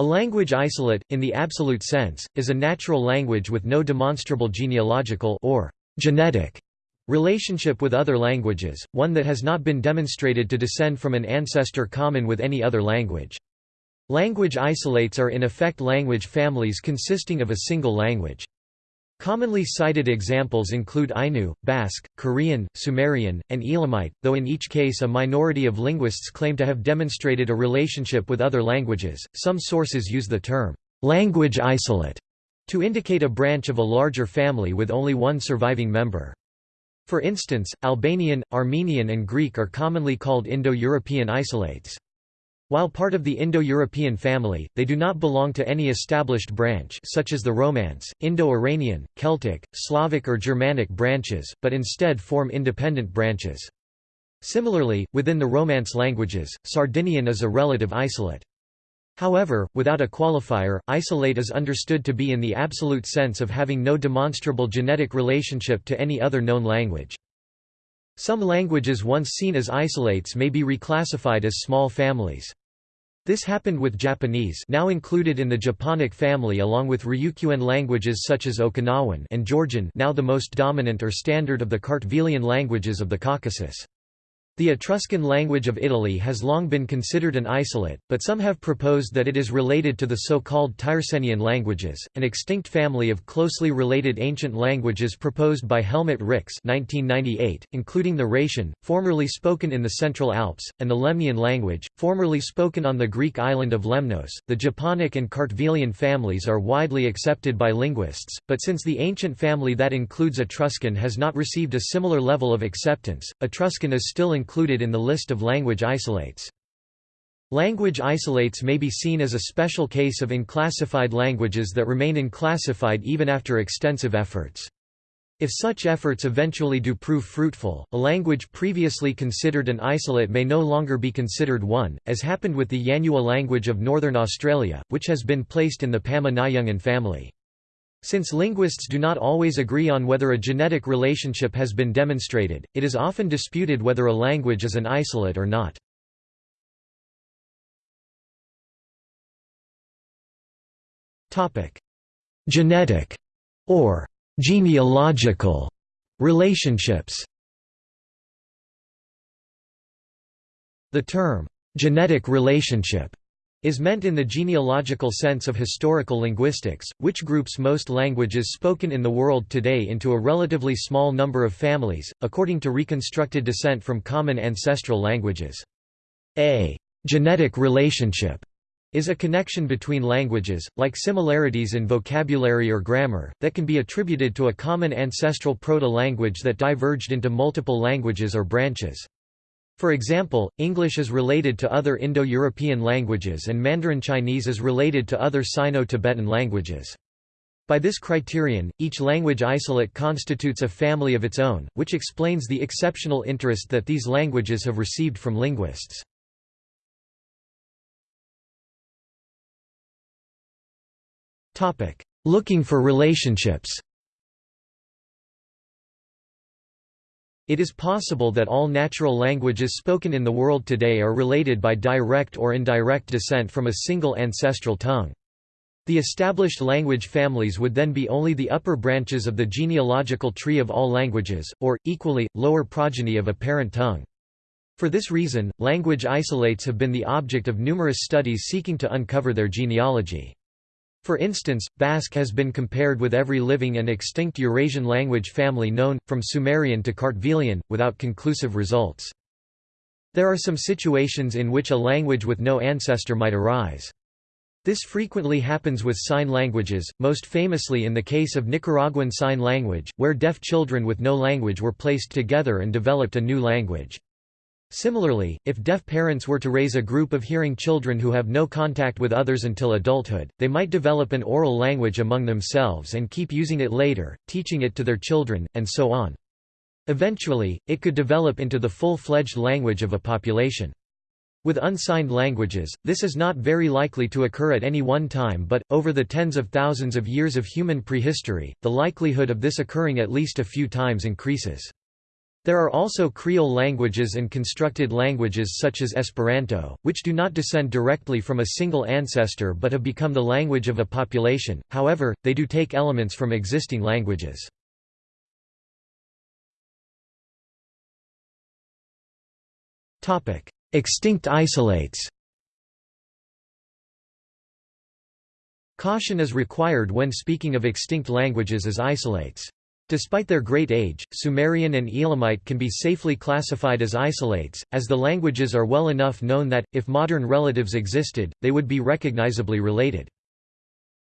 A language isolate, in the absolute sense, is a natural language with no demonstrable genealogical or genetic relationship with other languages, one that has not been demonstrated to descend from an ancestor common with any other language. Language isolates are in effect language families consisting of a single language. Commonly cited examples include Ainu, Basque, Korean, Sumerian, and Elamite, though in each case a minority of linguists claim to have demonstrated a relationship with other languages. Some sources use the term language isolate to indicate a branch of a larger family with only one surviving member. For instance, Albanian, Armenian and Greek are commonly called Indo-European isolates. While part of the Indo-European family, they do not belong to any established branch such as the Romance, Indo-Iranian, Celtic, Slavic or Germanic branches, but instead form independent branches. Similarly, within the Romance languages, Sardinian is a relative isolate. However, without a qualifier, isolate is understood to be in the absolute sense of having no demonstrable genetic relationship to any other known language. Some languages once seen as isolates may be reclassified as small families. This happened with Japanese now included in the Japonic family along with Ryukyuan languages such as Okinawan and Georgian now the most dominant or standard of the Kartvelian languages of the Caucasus. The Etruscan language of Italy has long been considered an isolate, but some have proposed that it is related to the so-called Tyrsenian languages, an extinct family of closely related ancient languages proposed by Helmut Rix 1998, including the Raetian, formerly spoken in the Central Alps, and the Lemnian language, formerly spoken on the Greek island of Lemnos. The Japonic and Kartvelian families are widely accepted by linguists, but since the ancient family that includes Etruscan has not received a similar level of acceptance, Etruscan is still included included in the list of language isolates. Language isolates may be seen as a special case of unclassified languages that remain unclassified even after extensive efforts. If such efforts eventually do prove fruitful, a language previously considered an isolate may no longer be considered one, as happened with the Yanyuwa language of Northern Australia, which has been placed in the Pama-Nyungan family. Since linguists do not always agree on whether a genetic relationship has been demonstrated, it is often disputed whether a language is an isolate or not. Genetic or genealogical relationships The term, genetic relationship is meant in the genealogical sense of historical linguistics, which groups most languages spoken in the world today into a relatively small number of families, according to reconstructed descent from common ancestral languages. A genetic relationship is a connection between languages, like similarities in vocabulary or grammar, that can be attributed to a common ancestral proto-language that diverged into multiple languages or branches. For example, English is related to other Indo-European languages and Mandarin Chinese is related to other Sino-Tibetan languages. By this criterion, each language isolate constitutes a family of its own, which explains the exceptional interest that these languages have received from linguists. Looking for relationships It is possible that all natural languages spoken in the world today are related by direct or indirect descent from a single ancestral tongue. The established language families would then be only the upper branches of the genealogical tree of all languages, or, equally, lower progeny of a parent tongue. For this reason, language isolates have been the object of numerous studies seeking to uncover their genealogy. For instance, Basque has been compared with every living and extinct Eurasian language family known, from Sumerian to Kartvelian, without conclusive results. There are some situations in which a language with no ancestor might arise. This frequently happens with sign languages, most famously in the case of Nicaraguan Sign Language, where deaf children with no language were placed together and developed a new language. Similarly, if deaf parents were to raise a group of hearing children who have no contact with others until adulthood, they might develop an oral language among themselves and keep using it later, teaching it to their children, and so on. Eventually, it could develop into the full-fledged language of a population. With unsigned languages, this is not very likely to occur at any one time but, over the tens of thousands of years of human prehistory, the likelihood of this occurring at least a few times increases. There are also Creole languages and constructed languages such as Esperanto, which do not descend directly from a single ancestor but have become the language of a population, however, they do take elements from existing languages. Extinct isolates Caution is required when speaking of extinct languages as isolates. Despite their great age, Sumerian and Elamite can be safely classified as isolates, as the languages are well enough known that, if modern relatives existed, they would be recognizably related.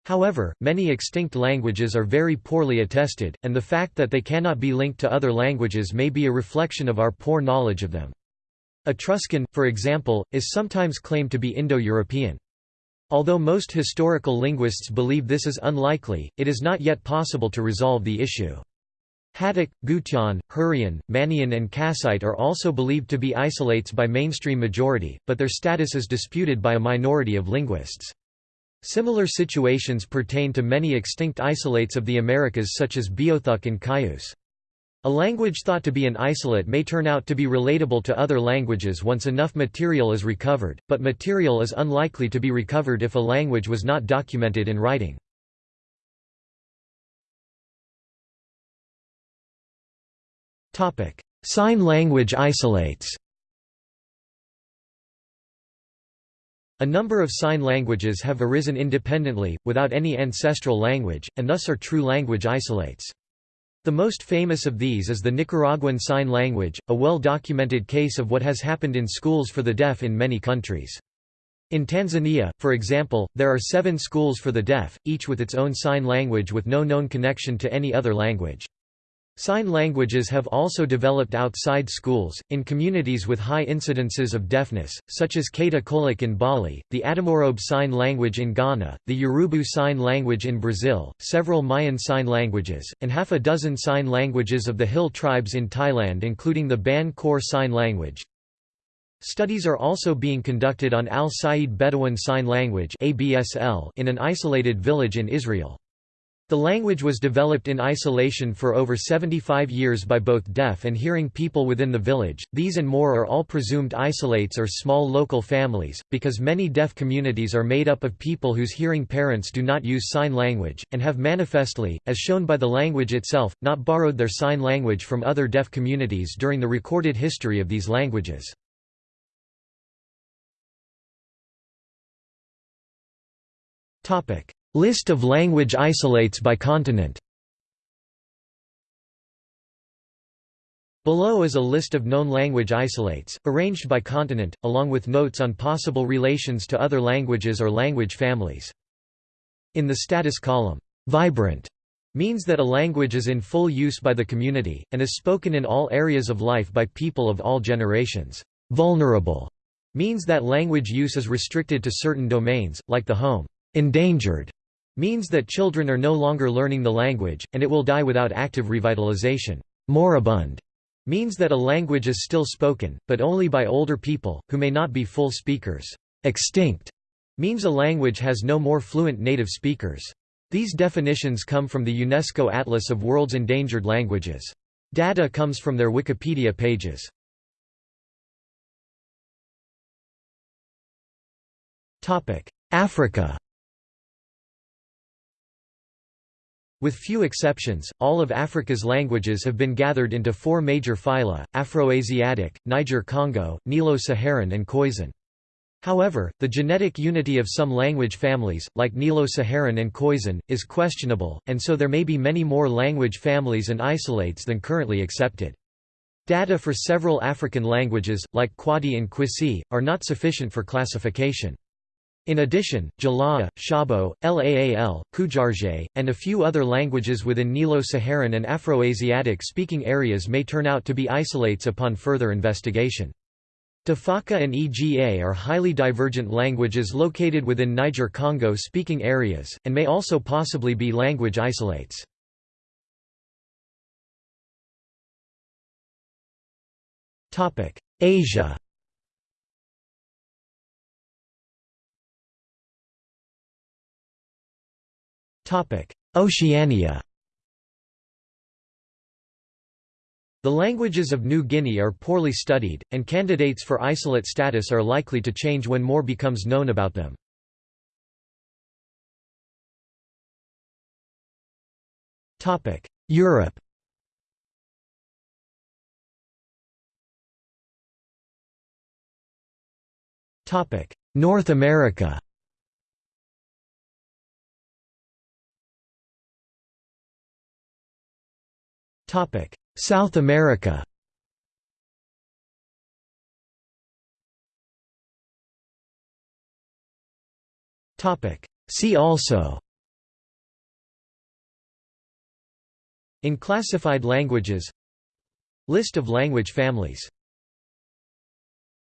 However, many extinct languages are very poorly attested, and the fact that they cannot be linked to other languages may be a reflection of our poor knowledge of them. Etruscan, for example, is sometimes claimed to be Indo-European. Although most historical linguists believe this is unlikely, it is not yet possible to resolve the issue. Hattic, Gutian, Hurrian, Manian and Kassite are also believed to be isolates by mainstream majority, but their status is disputed by a minority of linguists. Similar situations pertain to many extinct isolates of the Americas such as Beothuk and Cayuse. A language thought to be an isolate may turn out to be relatable to other languages once enough material is recovered, but material is unlikely to be recovered if a language was not documented in writing. Sign language isolates A number of sign languages have arisen independently, without any ancestral language, and thus are true language isolates. The most famous of these is the Nicaraguan Sign Language, a well-documented case of what has happened in schools for the deaf in many countries. In Tanzania, for example, there are seven schools for the deaf, each with its own sign language with no known connection to any other language. Sign languages have also developed outside schools, in communities with high incidences of deafness, such as Kata Kolok in Bali, the Adamorobe Sign Language in Ghana, the Urubu Sign Language in Brazil, several Mayan Sign Languages, and half a dozen sign languages of the Hill tribes in Thailand including the Ban Khor Sign Language. Studies are also being conducted on Al-Sayyid Bedouin Sign Language in an isolated village in Israel. The language was developed in isolation for over 75 years by both deaf and hearing people within the village. These and more are all presumed isolates or small local families, because many deaf communities are made up of people whose hearing parents do not use sign language, and have manifestly, as shown by the language itself, not borrowed their sign language from other deaf communities during the recorded history of these languages. List of language isolates by continent Below is a list of known language isolates, arranged by continent, along with notes on possible relations to other languages or language families. In the status column, "'vibrant' means that a language is in full use by the community, and is spoken in all areas of life by people of all generations. "'Vulnerable' means that language use is restricted to certain domains, like the home. "'Endangered' means that children are no longer learning the language, and it will die without active revitalization. Moribund means that a language is still spoken, but only by older people, who may not be full speakers. Extinct means a language has no more fluent native speakers. These definitions come from the UNESCO Atlas of World's Endangered Languages. Data comes from their Wikipedia pages. Africa With few exceptions, all of Africa's languages have been gathered into four major phyla, Afroasiatic, Niger-Congo, Nilo-Saharan and Khoisan. However, the genetic unity of some language families, like Nilo-Saharan and Khoisan, is questionable, and so there may be many more language families and isolates than currently accepted. Data for several African languages, like Kwadi and Kwisi, are not sufficient for classification. In addition, Jalaa, Shabo, Laal, Kujarje, and a few other languages within Nilo-Saharan and Afroasiatic speaking areas may turn out to be isolates upon further investigation. Tafaka and Ega are highly divergent languages located within Niger-Congo speaking areas, and may also possibly be language isolates. Asia Oceania. The languages of New Guinea are poorly studied, and candidates for isolate status are likely to change when more becomes known about them. Europe. North America South America. See also. In classified languages. List of language families